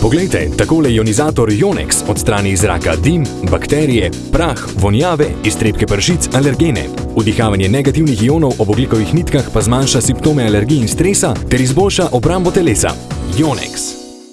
Poglejte, takole ionizator Yonex odstrani iz zraka dim, bakterije, prah, vonjave, iztrebke pršic, alergene. Vdihavanje negativnih ionov ob oglikovih nitkah pa zmanjša simptome alergij in stresa ter izboljša obrambo telesa. Yonex.